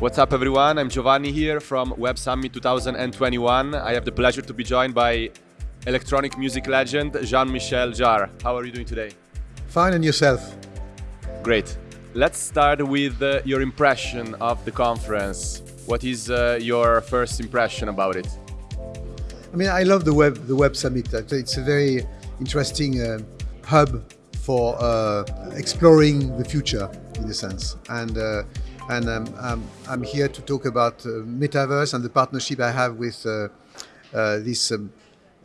What's up, everyone? I'm Giovanni here from Web Summit 2021. I have the pleasure to be joined by electronic music legend Jean-Michel Jarre. How are you doing today? Fine, and yourself? Great. Let's start with uh, your impression of the conference. What is uh, your first impression about it? I mean, I love the web the Web Summit. It's a very interesting uh, hub for uh, exploring the future, in a sense, and uh, and um, I'm, I'm, here to talk about uh, metaverse and the partnership I have with uh, uh, this um,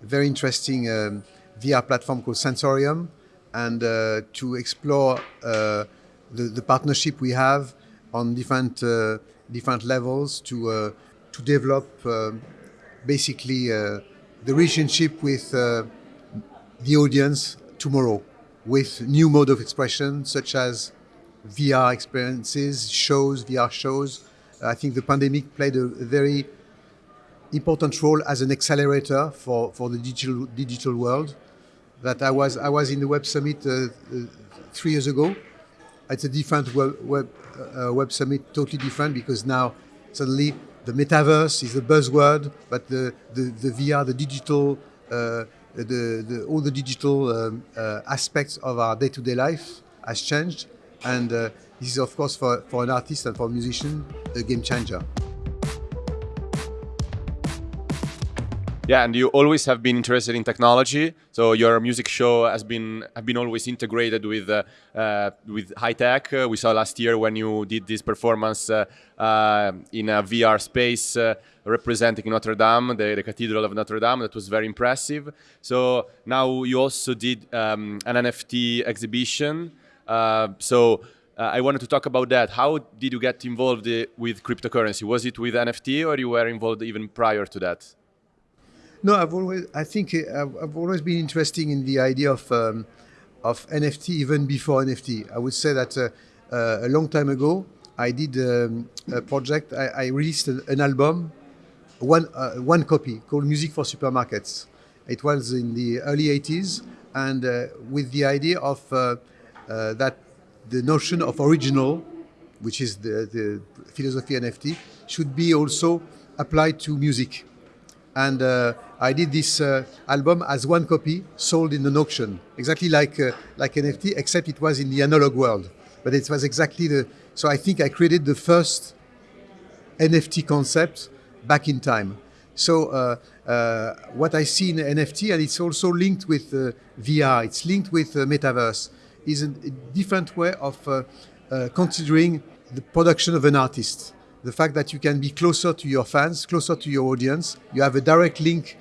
very interesting um, VR platform called Sensorium, and uh, to explore uh, the, the, partnership we have on different uh, different levels to to develop basically the relationship with the audience tomorrow with new mode of expression such as VR experiences, shows, VR shows. I think the pandemic played a very important role as an accelerator for, for the digital digital world. That I was I was in the Web Summit uh, uh, three years ago. It's a different web web, uh, web summit, totally different because now suddenly the metaverse is a buzzword, but the the, the VR, the digital, uh, the, the all the digital um, uh, aspects of our day-to-day -day life has changed and uh, this is, of course, for, for an artist and for a musician, a game changer. Yeah, and you always have been interested in technology. So your music show has been have been always integrated with uh, uh, with high tech. Uh, we saw last year when you did this performance uh, uh, in a VR space uh, representing Notre Dame, the, the, Cathedral of Notre Dame. That was very impressive. So now you also did um, an NFT exhibition. Uh, so uh, I wanted to talk about that. How did you get involved uh, with cryptocurrency? Was it with NFT or you were involved even prior to that? No, I've always, I think I've, always been interested in the idea of, um, of NFT even before NFT. I would say that uh, uh, a long time ago, I did um, a project, I, I released an, an, album, one, uh, one copy called Music for Supermarkets. It was in the early 80s and with the idea of uh, that the notion of original, which is the, the philosophy NFT, should be also applied to music. And uh, I did this uh, album as one copy sold in an auction, exactly like uh, like NFT, except it was in the analog world. But it was exactly the. So I think I created the first NFT concept back in time. So uh, uh, what I see in NFT, and it's also linked with uh, VR, it's linked with metaverse is a, different way of uh, uh, considering the production of an artist. The fact that you can be closer to your fans, closer to your audience, you have a direct link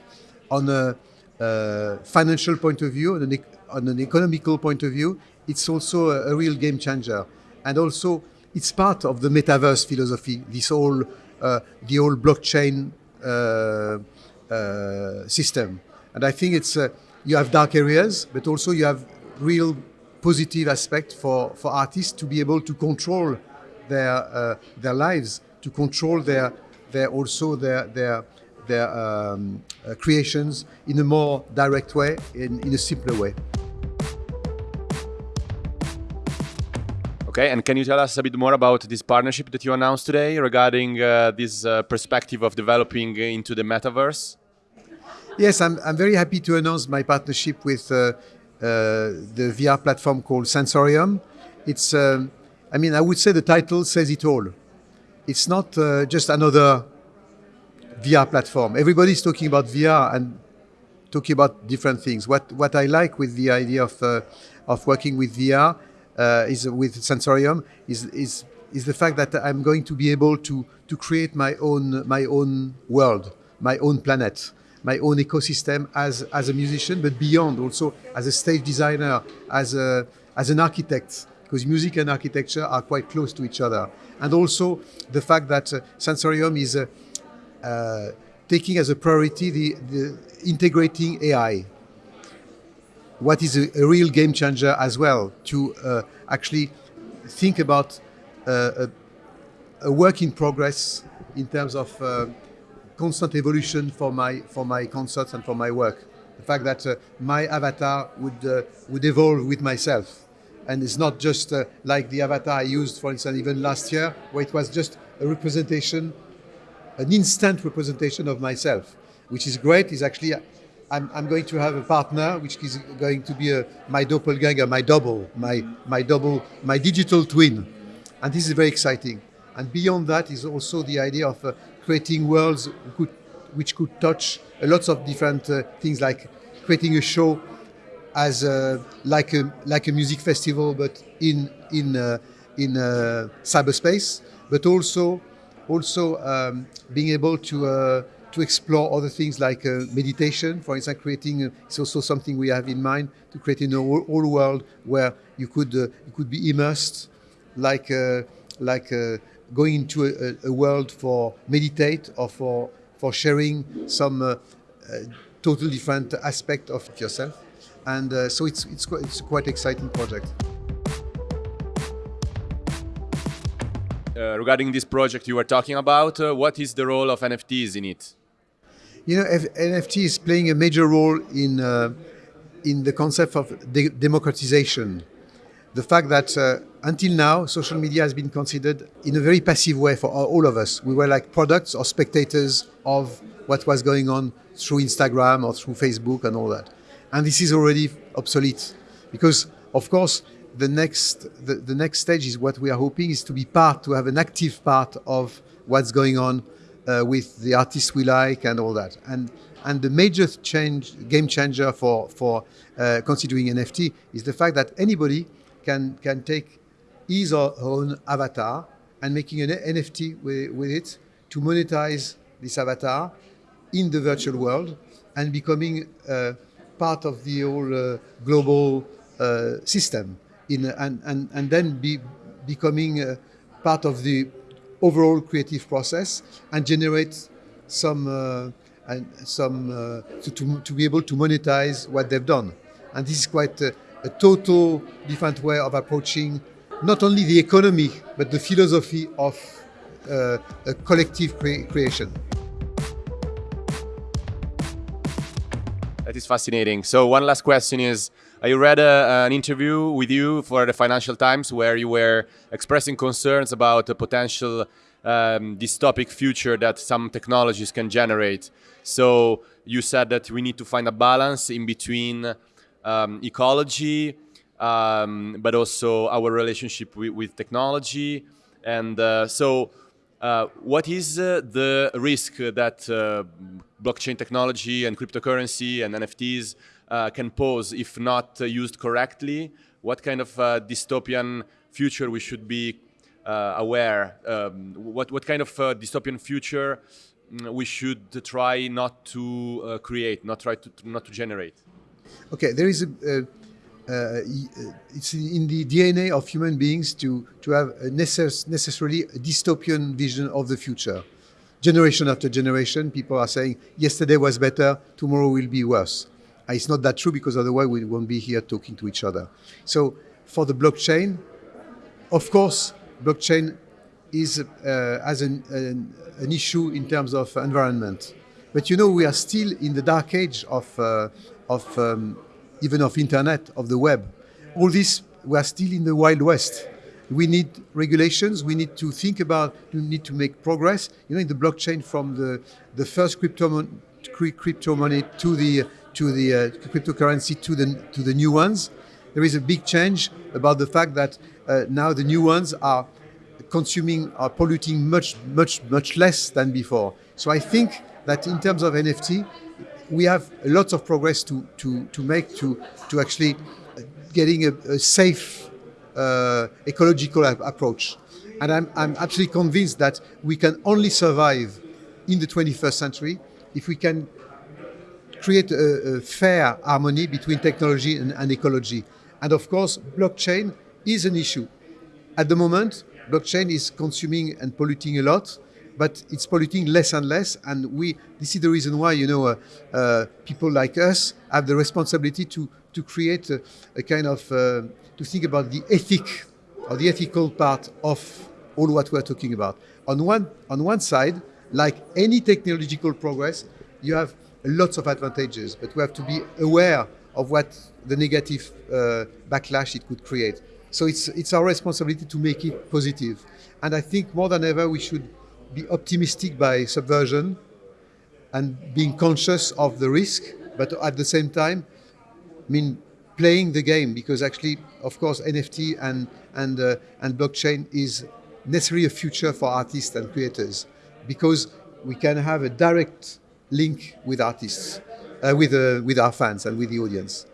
on a, a financial point of view, on an, on an, economical point of view, it's also a, a, real game changer. And also, it's part of the metaverse philosophy, this whole, uh, the whole blockchain uh, uh, system. And I think it's, uh, you have dark areas, but also you have real positive aspect for, for artists to be able to control their uh, their lives, to control their their also their their their um, uh, creations in a more direct way, in, in a simpler way. Okay, and can you tell us a bit more about this partnership that you announced today regarding uh, this uh, perspective of developing into the metaverse? Yes, I'm, I'm very happy to announce my partnership with uh, the VR platform called Sensorium. It's, um, I mean, I would say the title says it all. It's not uh, just another VR platform. Everybody's talking about VR and talking about different things. What what I like with the idea of uh, of working with VR uh, is with Sensorium is is is the fact that I'm going to be able to to create my own my own world, my own planet my own ecosystem as, as a musician, but beyond also as a stage designer, as, a, as an architect, because music and architecture are quite close to each other. And also the fact that uh, Sensorium is uh, uh, taking as a priority the, the integrating AI. What is a, a, real game changer as well to uh, actually think about uh, a, a, work in progress in terms of uh, constant evolution for my for my concerts and for my work. The fact that uh, my avatar would uh, would evolve with myself, and it's not just uh, like the avatar I used, for instance, even last year, where it was just a representation, an instant representation of myself, which is great. Is actually, I'm, I'm going to have a partner, which is going to be a, my doppelganger, my double, my my double, my digital twin, and this is very exciting. And beyond that is also the idea of uh, creating worlds could, which could touch lots of different uh, things, like creating a show as a, like a like a music festival, but in in uh, in uh, cyberspace, but also also um, being able to uh, to explore other things like uh, meditation, for instance, creating uh, it's also something we have in mind to create in a whole world where you could uh, you could be immersed, like like going into a, a, world for meditate or for for sharing some uh, uh, total different aspect of yourself, and uh, so it's it's it's a quite exciting project. Uh, regarding this project you were talking about, uh, what is the role of NFTs in it? You know, F NFT is playing a major role in uh, in the concept of de democratization the fact that uh, until now, social media has been considered in a very passive way for all of us. We were like products or spectators of what was going on through Instagram or through Facebook and all that. And this is already obsolete because, of course, the next the, the next stage is what we are hoping is to be part, to have an active part of what's going on uh, with the artists we like and all that. And and the major change, game changer for for uh, considering NFT is the fact that anybody can, can take his or her own avatar and making an NFT with, with it to monetize this avatar in the virtual world and becoming uh, part of the whole uh, global uh, system in, and, and, and then be becoming uh, part of the overall creative process and generate some uh, and some uh, to, to, to, be able to monetize what they've done. And this is quite a total different way of approaching not only the economy, but the philosophy of uh, a collective cre creation. That is fascinating. So one last question is, I read a, an interview with you for the Financial Times where you were expressing concerns about the potential um, dystopic future that some technologies can generate. So you said that we need to find a balance in between um, ecology, um, but also our relationship with, with technology. And uh, so, uh, what is uh, the risk that uh, blockchain technology and cryptocurrency and NFTs uh, can pose if not uh, used correctly? What kind of dystopian future we should be aware? Um, what, what kind of dystopian future mm, we should try not to create, not try to not to generate? Okay, there is a, uh, uh, it's in the DNA of human beings to, to have a necess necessarily a dystopian vision of the future. Generation after generation, people are saying, yesterday was better, tomorrow will be worse. And it's not that true because otherwise we won't be here talking to each other. So for the blockchain, of course, blockchain is uh, as an, an, an, issue in terms of environment. But you know, we are still in the dark age of, uh, of um, even of internet, of the web. All this, we are still in the Wild West. We need regulations. We need to think about, we need to make progress. You know, in the blockchain from the, the first crypto, crypto money to the, to the uh, cryptocurrency to the, to the new ones, there is a big change about the fact that uh, now the new ones are consuming, are polluting much, much, much less than before. So I think that in terms of NFT, we have lots of progress to, to, to make to, to actually getting a, a safe uh, ecological approach. And I'm, I'm absolutely convinced that we can only survive in the 21st century if we can create a, a fair harmony between technology and, and, ecology. And of course, blockchain is an issue. At the moment, blockchain is consuming and polluting a lot but it's polluting less and less. And we, this is the reason why, you know, uh, uh, people like us have the responsibility to, to create a, a kind of, uh, to think about the ethic or the ethical part of all what we're talking about. On one, on one side, like any technological progress, you have lots of advantages, but we have to be aware of what the negative uh, backlash it could create. So it's it's our responsibility to make it positive. positive, and I think more than ever we should be optimistic by subversion and being conscious of the risk, but at the same time, I mean playing the game because actually, of course, NFT and and uh, and blockchain is necessarily a future for artists and creators because we can have a direct link with artists, uh, with uh, with our fans and with the audience.